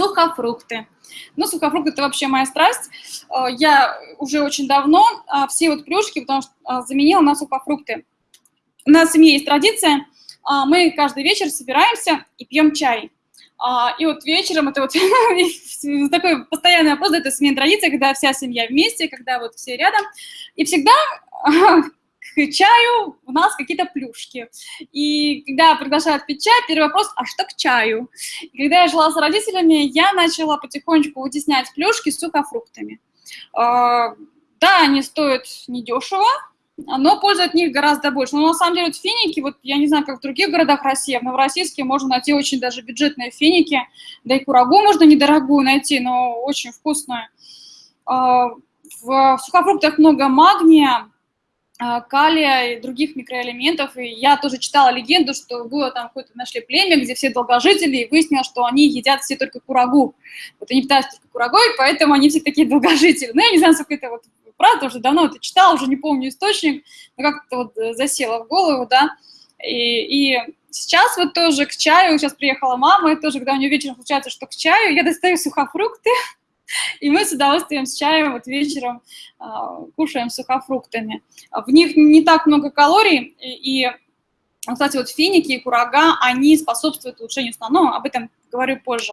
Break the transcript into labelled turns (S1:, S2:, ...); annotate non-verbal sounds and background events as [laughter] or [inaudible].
S1: Сухофрукты. Ну, сухофрукты – это вообще моя страсть. Э, я уже очень давно э, все вот плюшки, потому что э, заменила на сухофрукты. У нас в семье есть традиция, мы каждый вечер собираемся и пьем чай. И вот вечером, это вот [laughs] такой постоянный вопрос, это смена традиции, когда вся семья вместе, когда вот все рядом. И всегда [laughs] к чаю у нас какие-то плюшки. И когда приглашают пить чай, первый вопрос, а что к чаю? И когда я жила с родителями, я начала потихонечку вытеснять плюшки сухофруктами. А, да, они стоят недешево, но пользы от них гораздо больше. Но на самом деле вот финики, вот я не знаю, как в других городах России, в Новороссийске можно найти очень даже бюджетные финики, да и курагу можно недорогую найти, но очень вкусную. А, в сухофруктах много магния, калия и других микроэлементов. И я тоже читала легенду, что было там какое-то нашли племя, где все долгожители, и выяснилось, что они едят все только курагу. Вот они питаются только курагой, поэтому они все такие долгожители. Ну, я не знаю, сколько это вот правда, уже давно это читала, уже не помню источник, но как-то вот засело в голову, да. И, и сейчас вот тоже к чаю, сейчас приехала мама, и тоже, когда у нее вечером случается, что к чаю, я достаю сухофрукты, и мы с удовольствием с чаем вот вечером э, кушаем сухофруктами. В них не так много калорий, и, и кстати, вот финики и курага, они способствуют улучшению сна, но об этом говорю позже.